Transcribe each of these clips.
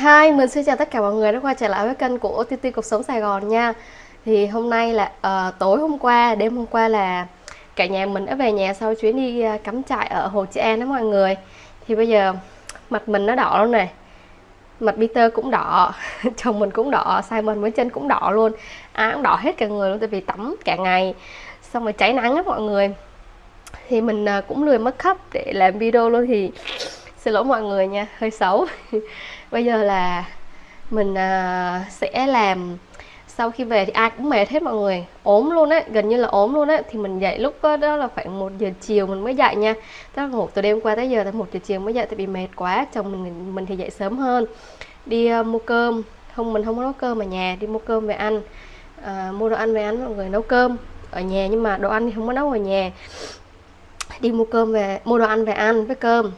Hi, mình xin chào tất cả mọi người đã quay trở lại với kênh của TT Cuộc Sống Sài Gòn nha. Thì hôm nay là uh, tối hôm qua, đêm hôm qua là cả nhà mình đã về nhà sau chuyến đi uh, cắm trại ở Hồ Trị An đó mọi người. Thì bây giờ mặt mình nó đỏ luôn này Mặt Peter cũng đỏ, chồng mình cũng đỏ, Simon với chân cũng đỏ luôn. Ai cũng đỏ hết cả người luôn tại vì tắm cả ngày Xong rồi cháy nắng á mọi người. Thì mình uh, cũng lười mất khắp để làm video luôn thì xin lỗi mọi người nha hơi xấu. bây giờ là mình à, sẽ làm. Sau khi về thì ai cũng mệt hết mọi người. Ốm luôn á gần như là ốm luôn á. Thì mình dậy lúc đó, đó là khoảng một giờ chiều mình mới dậy nha. Tức là ngủ từ đêm qua tới giờ là một giờ chiều mới dậy tại vì mệt quá chồng mình mình thì dậy sớm hơn. Đi uh, mua cơm. Không mình không có nấu cơm ở nhà đi mua cơm về ăn. Uh, mua đồ ăn về ăn mọi người nấu cơm ở nhà nhưng mà đồ ăn thì không có nấu ở nhà. Đi mua cơm về mua đồ ăn về ăn với cơm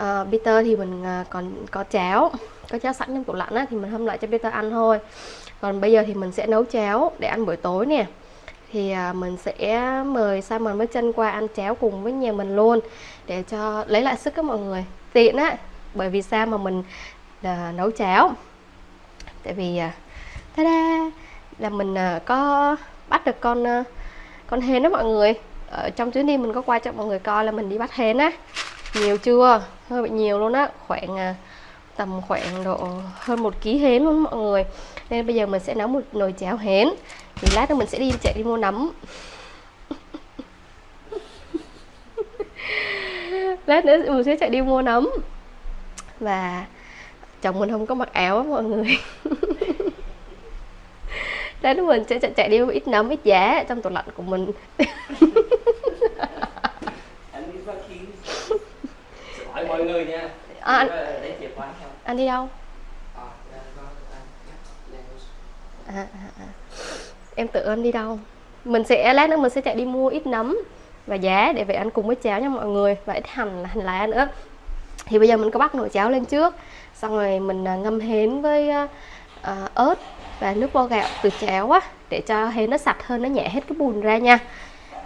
uh, Peter thì mình uh, còn có cháo có cháo sẵn trong tủ lạnh á, thì mình hâm lại cho Peter ăn thôi. Còn bây giờ thì mình sẽ nấu cháo để ăn buổi tối nè. Thì uh, mình sẽ mời Simon với chân qua ăn cháo cùng với nhà mình luôn để cho lấy lại sức các mọi người. Tiện á bởi vì sao mà mình uh, nấu cháo? Tại vì uh, ta-da là mình uh, có bắt được con uh, con hến đó mọi người. Ở trong chuyến đi mình có qua cho mọi người coi là mình đi bắt hến á nhiều chưa? Hơi bị nhiều luôn á. Khoảng à, tầm khoảng độ hơn một ký hến luôn mọi người. Nên bây giờ mình sẽ nấu một nồi cháo hến. Thì lát nữa mình sẽ đi chạy đi mua nấm. Lát nữa mình sẽ chạy đi mua nấm. Và chồng mình không có mặc áo á mọi người. Lát nữa mình sẽ chạy, chạy đi mua ít nấm ít giá trong tủ lạnh của mình mọi người nha à, anh, không anh đi đâu? À, à, à, à. em tự anh đi đâu? Mình sẽ lát nữa mình sẽ chạy đi mua ít nấm và giá để về ăn cùng với cháo nha mọi người. Và ít hành hành lá nữa. Thì bây giờ mình có bắt nồi cháo lên trước. Xong rồi mình à, ngâm hến với uh, ớt và nước vo gạo từ cháo á để cho hến nó sạch hơn nó nhẹ hết cái bùn ra nha.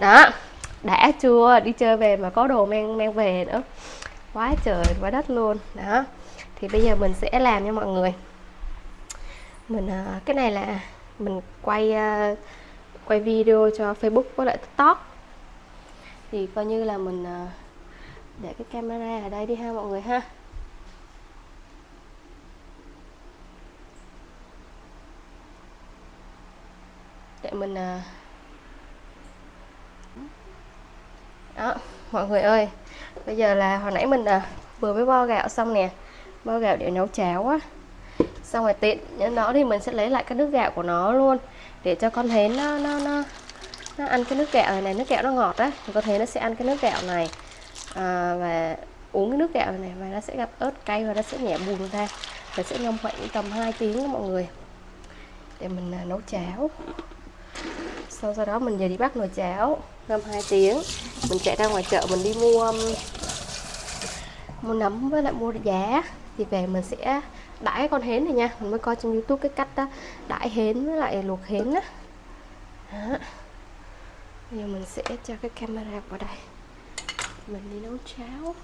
Đó đã chưa? Đi chơi về mà có đồ mang mang về nữa quá trời, quá đất luôn. Đó. Thì bây giờ mình sẽ làm nha mọi người. Mình à, cái này là mình quay à, quay video cho Facebook với lại TikTok. Thì coi như là mình à, để cái camera ở đây đi ha mọi người ha. Để mình đó mọi người ơi bây giờ là hồi nãy mình à, vừa mới bo gạo xong nè. Bo gạo để nấu cháo á. Xong rồi tiện nhân đó thì mình sẽ lấy lại cái nước gạo của nó luôn. Để cho con hến nó nó nó nó ăn cái nước gạo này, này nước gạo nó ngọt á. Thì có thể nó sẽ ăn cái nước gạo này. À, và uống cái nước gạo này và nó sẽ gặp ớt cay và nó sẽ nhẹ bùn ra. Và sẽ ngâm khoảng tầm 2 tiếng đó mọi người. Để mình à, nấu cháo. Sau sau đó mình về đi bắt nồi cháo ngâm 2 tiếng mình chạy ra ngoài chợ, mình đi mua um, mua nấm với lại mua giá thì về mình sẽ đãi con hến này nha. Mình mới coi trên youtube cái cách đó đãi hến với lại luộc hến á. Đó. bây giờ mình sẽ cho cái camera vào đây. Mình đi nấu cháo.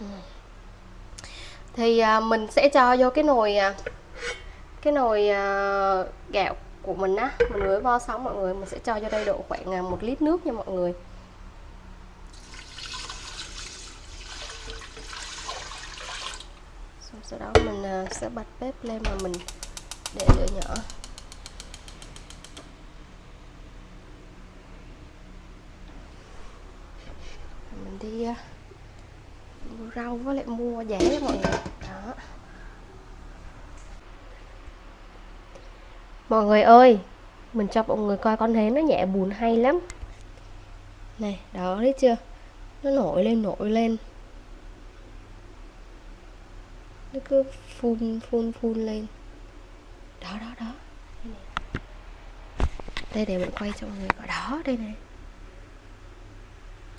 Ừ. Thì à, mình sẽ cho vô cái nồi à, cái nồi uh, gạo của mình á mình mới vo xong mọi người mình sẽ cho vô đây độ khoảng ờ, một lít nước nha mọi người. Xong sau đó mình uh, sẽ bật bếp lên mà mình để lửa nhỏ. Mình đi uh, mua rau với lại mua giá mọi người đó Mọi người ơi, Mình cho mọi người coi con hến nó nhẹ bùn hay lắm. Này, đó thấy chưa? Nó nổi lên nổi lên. Nó cứ phun phun phun lên. Đó đó đó. Đây để mình quay cho mọi người coi. Đó, đây này.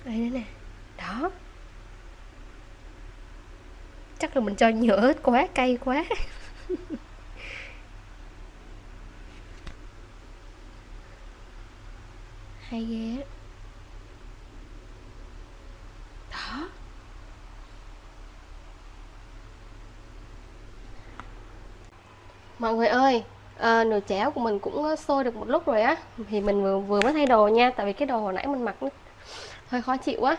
Đây đây nè Đó. Chắc là mình cho nhựa hết quá, cay quá. hay ghê đó. Mọi người ơi à, nồi cháo của mình cũng ờ, sôi được một lúc rồi á. Thì mình vừa vừa mới thay đồ nha tại vì cái đồ hồi nãy mình mặc hơi khó chịu quá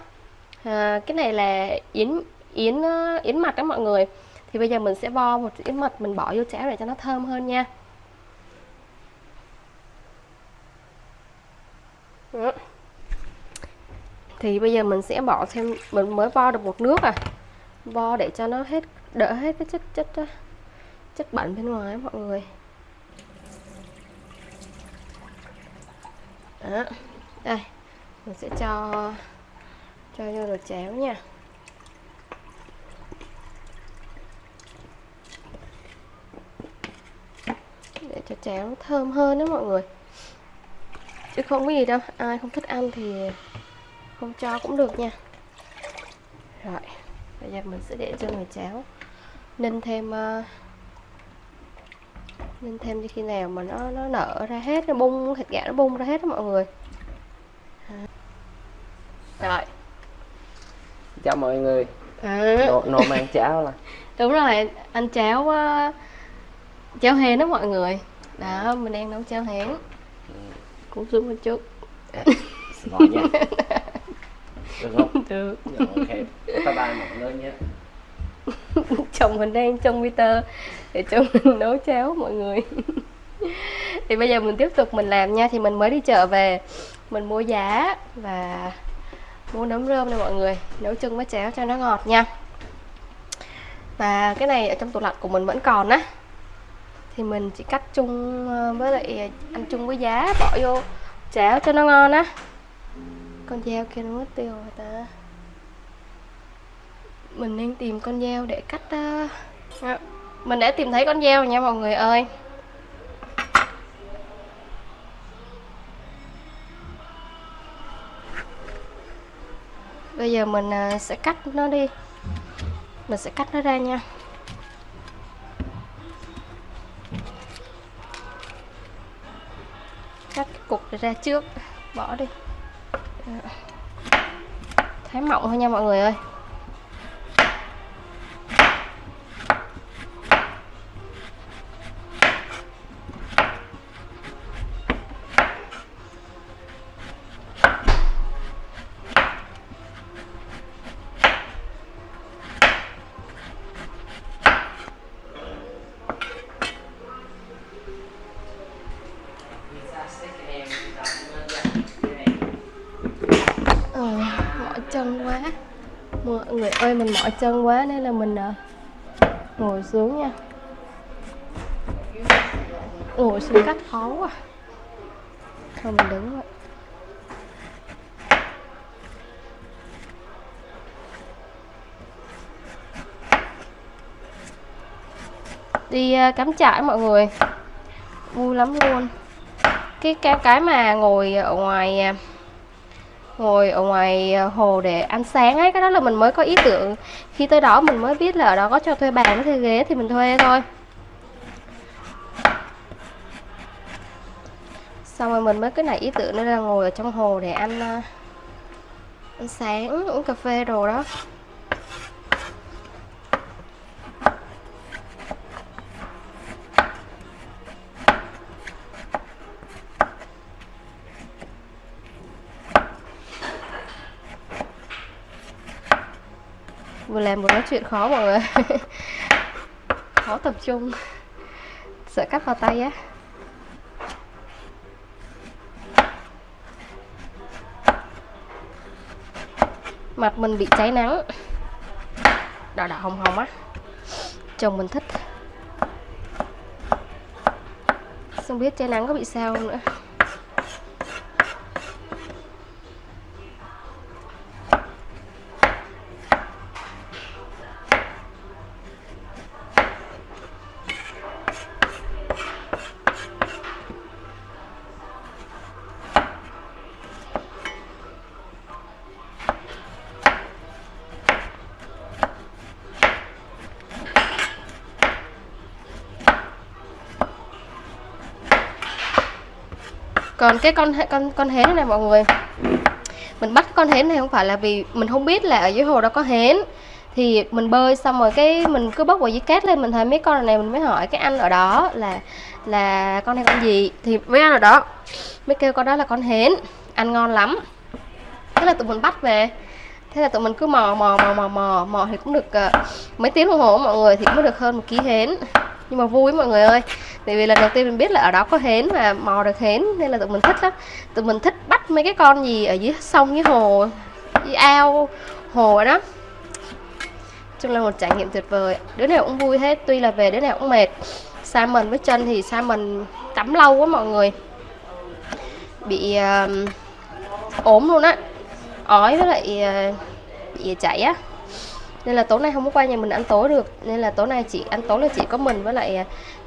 à, ờ, cái này là yến yến yến mật đó mọi người. Thì bây giờ mình sẽ vo một yến mật mình bỏ vô cháo để cho nó thơm hơn nha. Thì bây giờ mình sẽ bỏ thêm, Mình mới vo được một nước à. Vo để cho nó hết, đỡ hết cái chất chất chất bẩn bên ngoài mọi người. Đó, đây, mình sẽ cho cho vô đồ cháo nha. Để cho cháo thơm hơn đó mọi người. Chứ không có gì đâu, ai không thích ăn thì không cho cũng được nha. Rồi bây giờ mình sẽ để cho nồi cháo ninh thêm uh, ninh thêm cho khi nào mà nó nó nở ra hết nó bung thịt gà nó bung ra hết đó mọi người. Rồi. Chào mọi người. À, nổ, nổ mang cháo là. Đúng rồi ăn cháo uh, cháo hến đó mọi người. Đó mình đang nấu cháo hến cũng xuống một chút. Xin lỗi nha được không? Được. Rồi, ok. Bye bye mọi người nhé chồng mình đang trong Peter để cho mình nấu cháo mọi người. Thì bây giờ mình tiếp tục mình làm nha. Thì mình mới đi chợ về mình mua giá và mua nấm rơm này mọi người. Nấu chung với cháo cho nó ngọt nha. Và cái này ở trong tủ lạnh của mình vẫn còn á. Thì mình chỉ cắt chung ờ, với lại ăn chung với giá bỏ vô cháo cho nó ngon á con dao kia nó mất tiêu rồi ta. Mình nên tìm con dao để cắt à, mình đã tìm thấy con dao nha mọi người ơi. Bây giờ mình à, sẽ cắt nó đi. Mình sẽ cắt nó ra nha. Cắt cục ra trước. Bỏ đi thái mỏng thôi nha mọi người ơi. Ơi mình mỏi chân quá nên là mình à, ngồi xuống nha. Ngồi xuống cách khó quá. Thôi, mình đứng vậy đi à, cắm trại mọi người. Vui lắm luôn. Cái cái cái mà ngồi ở ngoài à, ngồi ở ngoài ờ, hồ để ăn sáng ấy, cái đó là mình mới có ý tưởng. Khi tới đó mình mới biết là ở đó có cho thuê bàn thuê ghế thì mình thuê thôi. Xong rồi mình mới cái này ý tưởng nữa là ngồi ở trong hồ để ăn ờ, ăn sáng, uống cà phê đồ đó vừa làm vừa nói chuyện khó mọi người. Khó tập trung. Sợ cắt vào tay á. Mặt mình bị cháy nắng. Đỏ đỏ hồng hồng á. Chồng mình thích. Không biết cháy nắng có bị sao không nữa. Còn cái con con con hến này mọi người. Mình bắt con hến này không phải là vì mình không biết là ở dưới hồ đó có hến. Thì mình bơi xong rồi cái mình cứ bốc vào dưới cát lên mình thấy mấy con này mình mới hỏi cái anh ở đó là là con này con gì. Thì mấy anh ở đó mới kêu con đó là con hến. Ăn ngon lắm. Thế là tụi mình bắt về. Thế là tụi mình cứ mò mò mò mò mò mò thì cũng được uh, mấy tiếng đồng hồ mọi người thì cũng được hơn một ký hến. Nhưng mà vui mọi người ơi tại vì lần đầu tiên mình biết là ở đó có hến mà mò được hến nên là tụi mình thích lắm. Tụi mình thích bắt mấy cái con gì ở dưới sông dưới hồ dưới ao hồ đó. Chung là một trải nghiệm tuyệt vời. Đứa nào cũng vui hết tuy là về đứa nào cũng mệt. Simon với chân thì Simon tắm lâu quá mọi người. Bị uh, ốm luôn á. Ói với lại uh, bị chảy á. Nên là tối nay không có qua nhà mình ăn tối được. Nên là tối nay chị ăn tối là chỉ có mình với lại ờ,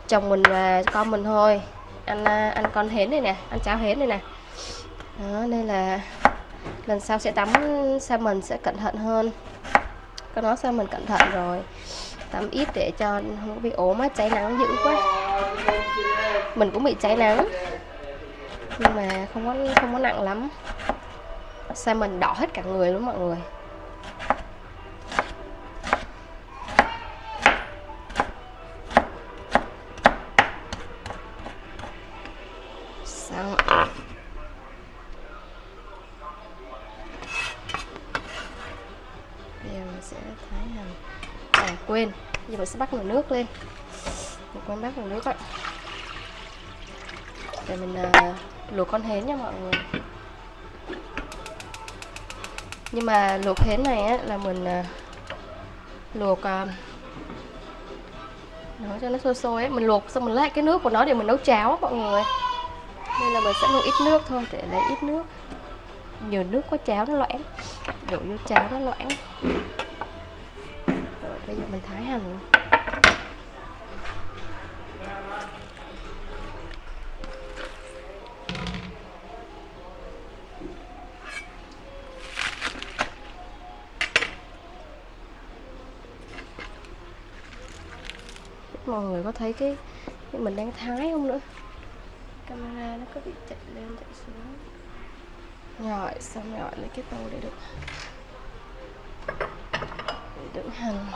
chồng mình và con mình thôi. Ăn ăn à, con hến này nè ăn cháo hến này nè. Đó, nên là lần sau sẽ tắm sao mình sẽ cẩn thận hơn. Có nói sao mình cẩn thận rồi. Tắm ít để cho không bị ốm á, cháy nắng dữ quá. Mình cũng bị cháy nắng. Nhưng mà không có không có nặng lắm. Sao mình đỏ hết cả người luôn mọi người. Giờ mình sẽ thái hành à quên. Giờ mình sẽ bắt nồi nước lên. Mình quên bắt nồi nước vậy. để mình uh, luộc con hến nha mọi người. Nhưng mà luộc hến này á là mình uh, luộc uh, nó cho nó sôi sôi ấy mình luộc xong mình lấy cái nước của nó để mình nấu cháo á mọi người. Nên là mình sẽ luộc ít nước thôi để lấy ít nước. Nhiều nước có cháo nó loãng. Đổ vô cháo nó loãng mình thái hành mọi người có thấy cái, cái mình đang thái không nữa? Camera nó có bị chạy lên chạy xuống. Rồi xong rồi lấy cái tô để được để đựng hành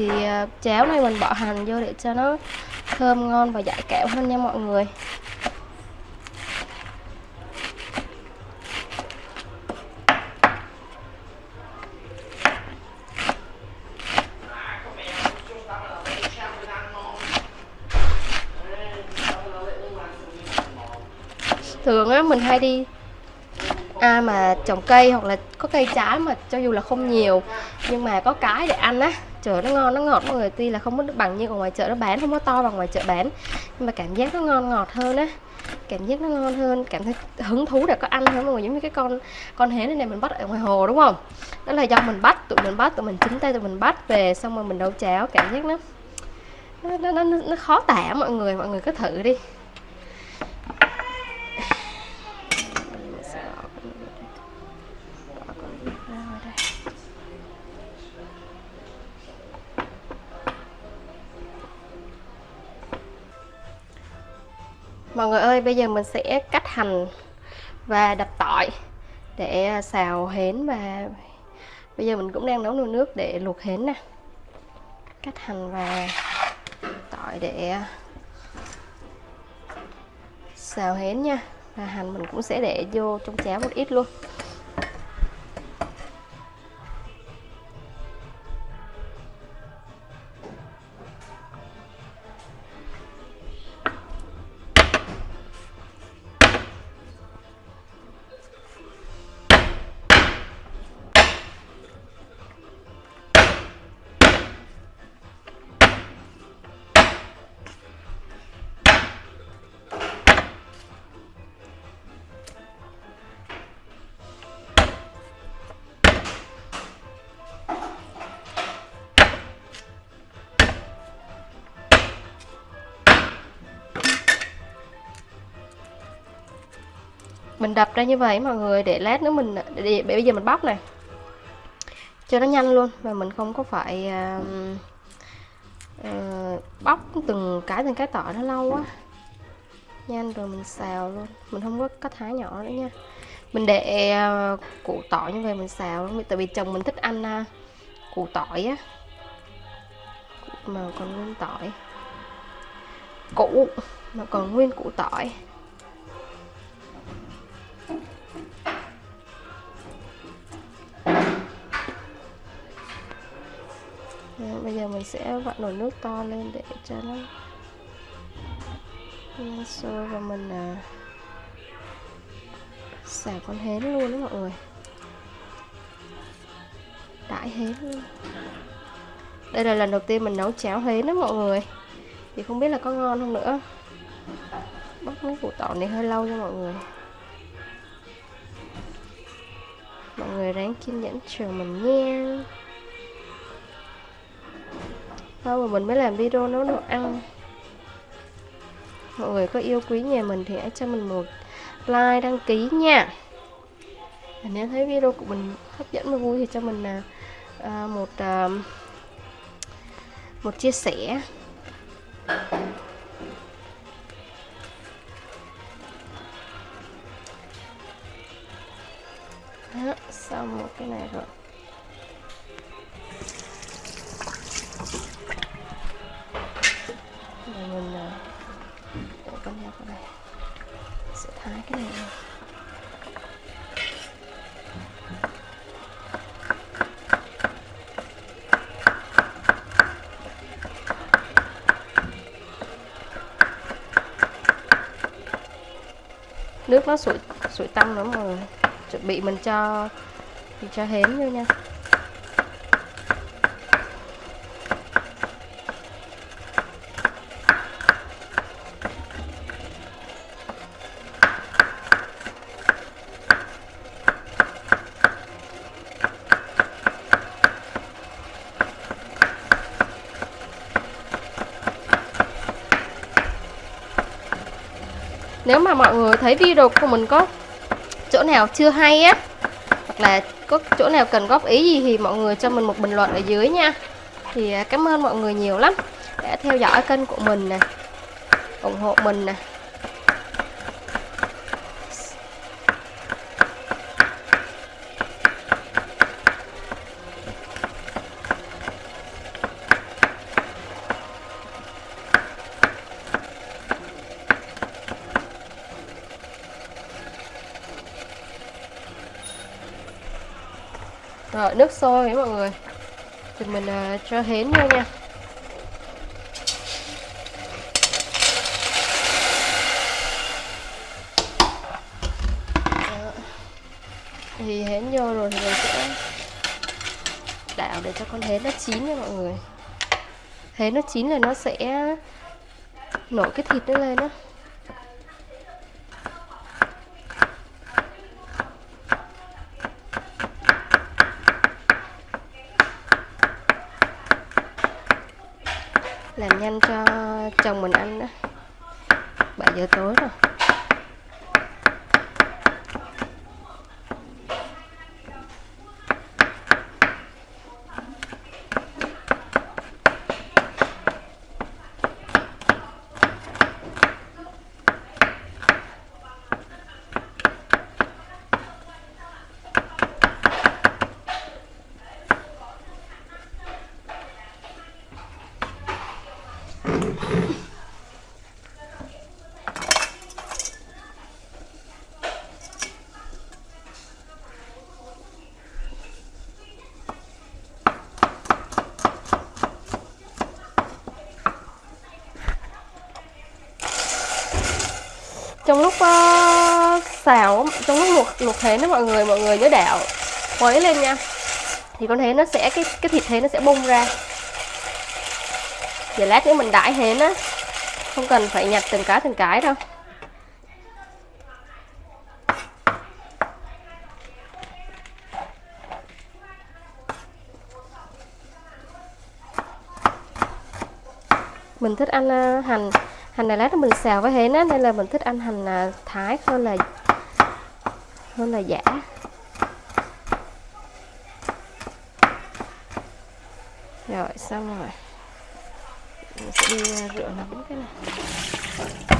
thì ờ, cháo này mình bỏ hành vô để cho nó thơm ngon và dại kẹo hơn nha mọi người. Thường á mình hay đi ai à, mà trồng cây hoặc là có cây trái mà cho dù là không nhiều nhưng mà có cái để ăn á trời nó ngon nó ngọt mọi người. Tuy là không có được bằng như ở ngoài chợ nó bán không có to bằng ngoài chợ bán. Nhưng mà cảm giác nó ngon ngọt hơn á. Cảm giác nó ngon hơn cảm thấy hứng thú để có ăn hơn mọi người. Giống như cái con con hến này, này mình bắt ở ngoài hồ đúng không? Đó là do mình bắt tụi mình bắt tụi mình chính tay tụi mình bắt về xong rồi mình nấu cháo. Cảm giác nó nó nó, nó, nó khó tả mọi người. Mọi người cứ thử đi. Mọi người ơi, bây giờ mình sẽ cắt hành và đập tỏi để xào hến và bây giờ mình cũng đang nấu nồi nước để luộc hến nè. Cắt hành và tỏi để xào hến nha. Và hành mình cũng sẽ để vô trong cháo một ít luôn. Mình đập ra như vậy mọi người để lát nữa mình để, bây giờ mình bóc này. Cho nó nhanh luôn và mình không có phải uh, uh, bóc từng cái từng cái tỏi nó lâu quá. Nhanh rồi mình xào luôn. Mình không có cắt thái nhỏ nữa nha. Mình để uh, củ tỏi như vậy mình xào luôn. Tại vì chồng mình thích ăn uh, củ tỏi á. Mà còn nguyên tỏi. Củ mà còn nguyên củ tỏi. Bây giờ mình sẽ vặn nồi nước to lên để cho nó nhanh sôi và mình à, xả con hến luôn đó mọi người. Đãi hến luôn. Đây là lần đầu tiên mình nấu cháo hến đó mọi người. Thì không biết là có ngon không nữa. Bắt mấy củ tỏi này hơi lâu cho mọi người. Mọi người ráng kiên nhẫn chờ mình nha sau mà mình mới làm video nấu đồ ăn. Mọi người có yêu quý nhà mình thì hãy cho mình một like đăng ký nha. Và nếu thấy video của mình hấp dẫn và vui thì cho mình à, à một à, một chia sẻ. Đó xong một cái này rồi. Mình ờ, để con heo vào đây. Sẽ thái cái này nước nó sủi sủi tăm nữa mọi người chuẩn bị mình cho mình cho hến vô nha. Nếu mà mọi người thấy video của mình có chỗ nào chưa hay á, hoặc là có chỗ nào cần góp ý gì thì mọi người cho mình một bình luận ở dưới nha. Thì à, cảm ơn mọi người nhiều lắm đã theo dõi kênh của mình nè, ủng hộ mình nè Rồi nước sôi mọi người. Thì mình uh, cho hến vô nha. Thì hến vô rồi thì mình sẽ đảo để cho con hến nó chín nha mọi người. Hến nó chín là nó sẽ nổi cái thịt nó lên đó làm nhanh cho chồng mình ăn đó. 7 giờ tối rồi. Trong lúc uh, xào trong lúc luộc luộc thế đó mọi người mọi người nhớ đảo khuấy lên nha. Thì con hến nó sẽ cái cái thịt hến nó sẽ bung ra. Giờ lát nữa mình đãi hến á không cần phải nhặt từng cái từng cái đâu. Mình thích ăn uh, hành hành này lát mình xào với hến á, nên là mình thích ăn hành à, thái hơn là hơn là giả. Rồi, xong rồi. Mình sẽ đi à, rửa nóng cái này.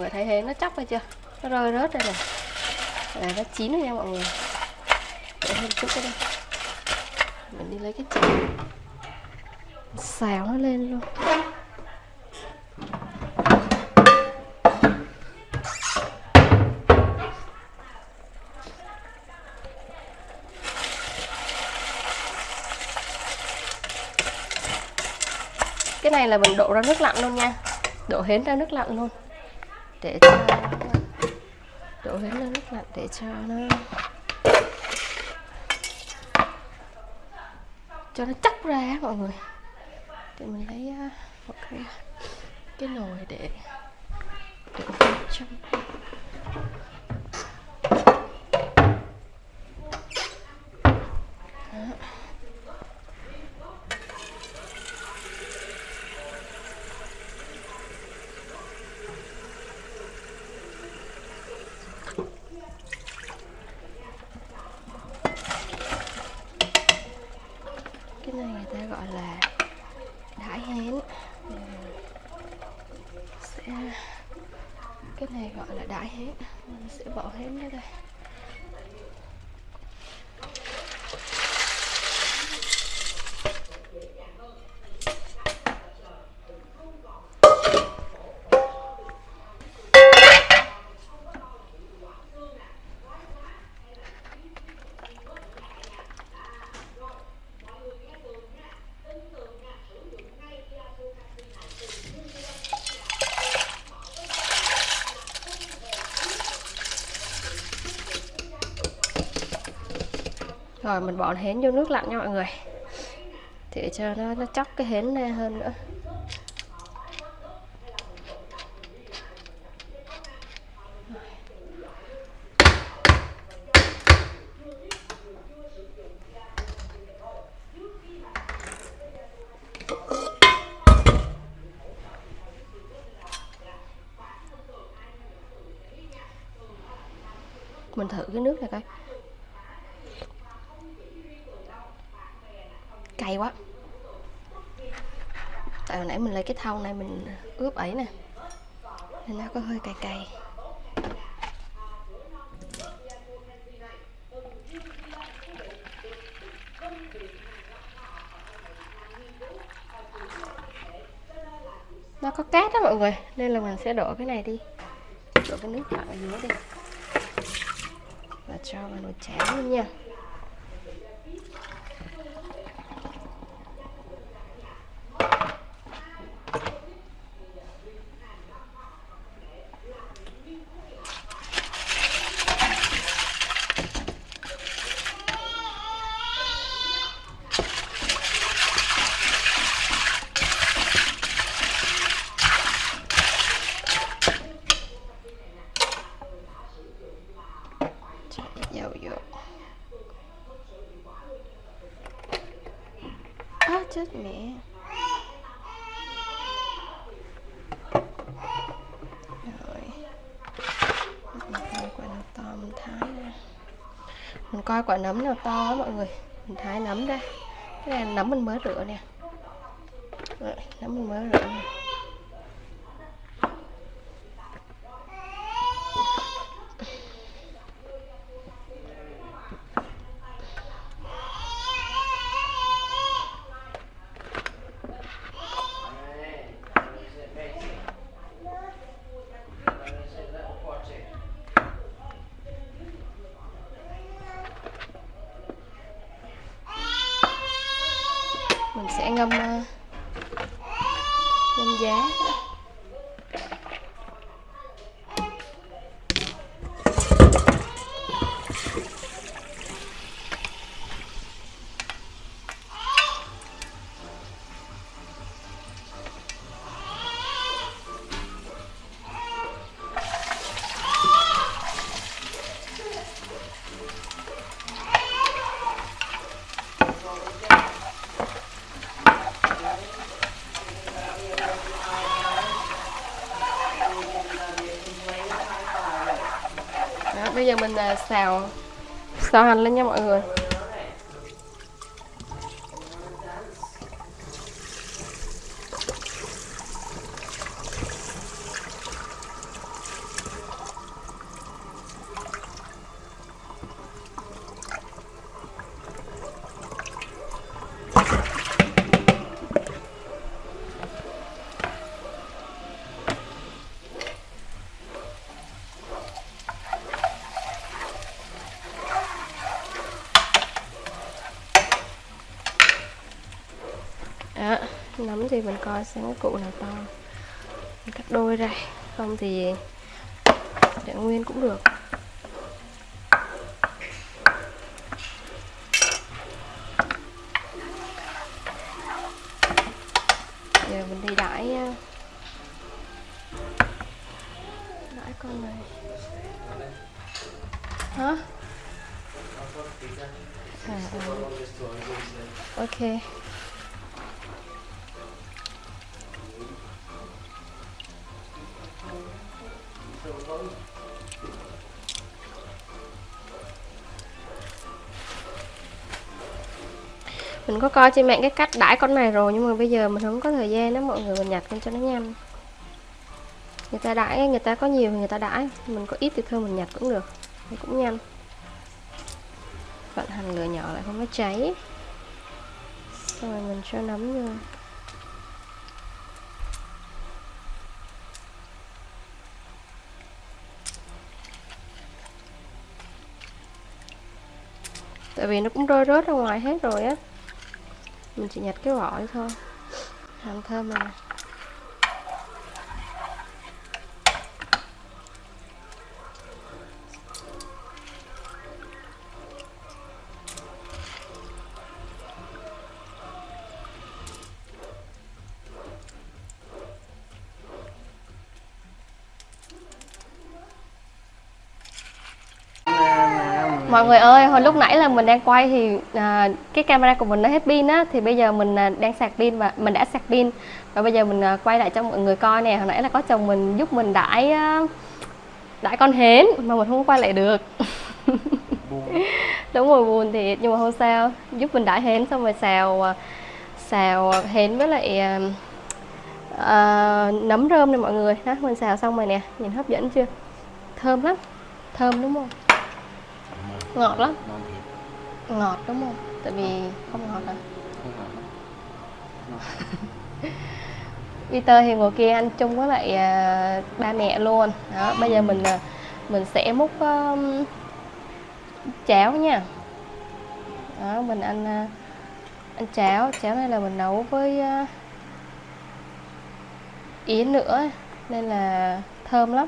Người thấy thế, nó chóc hay chưa? Nó rơi rớt đây này là nó chín rồi nha mọi người. Để thêm chút cái đây mình đi lấy cái chảo xào nó lên luôn. Cái này là mình đổ ra nước lạnh luôn nha. Đổ hến ra nước lạnh luôn để cho đổ hết nó nước lạnh để cho nó cho nó chắc ra mọi người. Thì mình lấy ờ, một cái cái nồi để đổ trong Đó. cái này người ta gọi là đãi hén sẽ cái này gọi là đãi hén mình sẽ bỏ hén ra đây rồi, mình bỏ hến vô nước lạnh nha mọi người. Để cho nó nó chóc cái hến ra hơn nữa. Mình thử cái nước này coi. Cay quá. Tại hồi nãy mình lấy cái thau này mình ướp ấy nè, nên nó có hơi cay cay. Nó có cát đó mọi người, nên là mình sẽ đổ cái này đi. Đổ cái nước lạnh ở dưới đi. Và cho vào nồi cháo luôn nha cho ít dầu vô á chết mẹ rồi。Mình coi quả nào to mình thái ra mình coi quả nấm nào to á mọi người. Mình thái nấm ra. Cái này nấm mình mới rửa nè. Rồi, nấm mình mới rửa nè. Xào. Xào hành lên nha mọi người đó nấm thì mình coi xem cái cụ nào to. Mình cắt đôi ra. Không thì để nguyên cũng được. Mình có coi trên mạng cái cách đãi con này rồi, nhưng mà bây giờ mình không có thời gian đó, mọi người mình nhặt lên cho nó nhanh. Người ta đãi, người ta có nhiều thì người ta đãi, mình có ít thì thôi mình nhặt cũng được, thì cũng nhanh. Vận hành lửa nhỏ lại không có cháy. Rồi mình cho nấm vô. Tại vì nó cũng rơi rớt ra ngoài hết rồi á mình chỉ nhặt cái vỏ thôi. Làm thơm rồi mọi người ơi hồi lúc nãy là mình đang quay thì à, cái camera của mình nó hết pin á thì bây giờ mình à, đang sạc pin và mình đã sạc pin. Và bây giờ mình à, quay lại cho mọi người coi nè hồi nãy là có chồng mình giúp mình đãi à, đãi con hến mà mình không quay lại được. Đúng rồi buồn thiệt nhưng mà không sao giúp mình đãi hến xong rồi xào à, xào hến với lại à, à, nấm rơm này mọi người. Đó mình xào xong rồi nè nhìn hấp dẫn chưa? Thơm lắm thơm đúng không ngọt lắm. Ngon thiệt. Ngọt đúng không? Tại vì không ngọt à? Không ngọt Peter thì ngồi kia ăn chung với lại à, ba mẹ luôn. Đó bây giờ mình à, mình sẽ múc um, cháo nha. Đó mình ăn à, ăn cháo. Cháo này là mình nấu với à, yến nữa nên là thơm lắm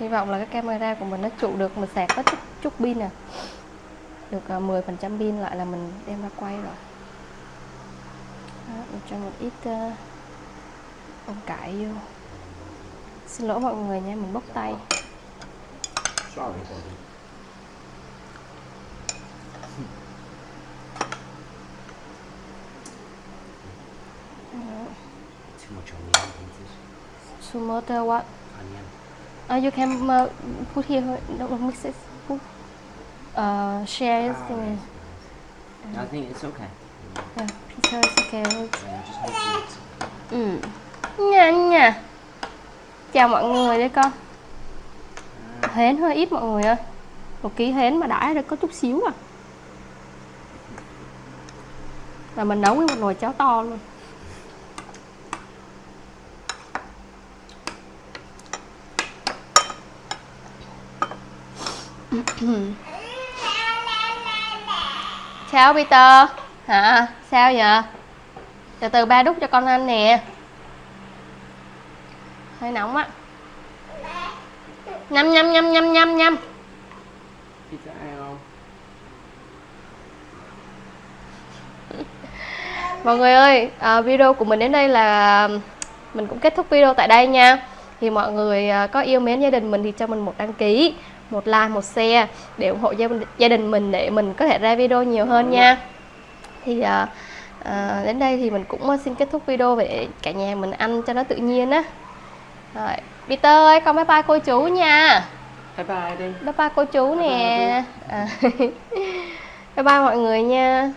hy vọng là cái camera của mình nó trụ được mình sạc có chút chút pin nè được à, 10% pin lại là mình đem ra quay rồi. Đó, mình cho một ít uh, bông cải vô. Xin lỗi mọi người nha mình bốc tay. Sorry too much onion pieces tomato what? Onion uh, you can uh, put here don't mix it. Put uh, share Ah, thing right. I think it's okay. Yeah, Peter is okay yeah, just make it. Ừ nha nha. Chào mọi người đây con. Hến hơi ít mọi người ơi. Một ký hến mà đãi được có chút xíu à. Và mình nấu với một nồi cháo to luôn Sao Peter? Hả? Sao vậy? Từ từ ba đút cho con ăn nè Hơi nóng á Nhâm nhâm nhâm nhâm nhâm nhâm không Mọi người ơi, à, video của mình đến đây là mình cũng kết thúc video tại đây nha. Thì mọi người à, có yêu mến gia đình mình thì cho mình một đăng ký, một like, một share để ủng hộ gia, gia đình mình để mình có thể ra video nhiều hơn nha. Thì à, à, đến đây thì mình cũng xin kết thúc video để cả nhà mình ăn cho nó tự nhiên á. Rồi Peter ơi con bye bye cô chú nha. Bye bye đi. bye bye cô chú nè. À, bye bye mọi người nha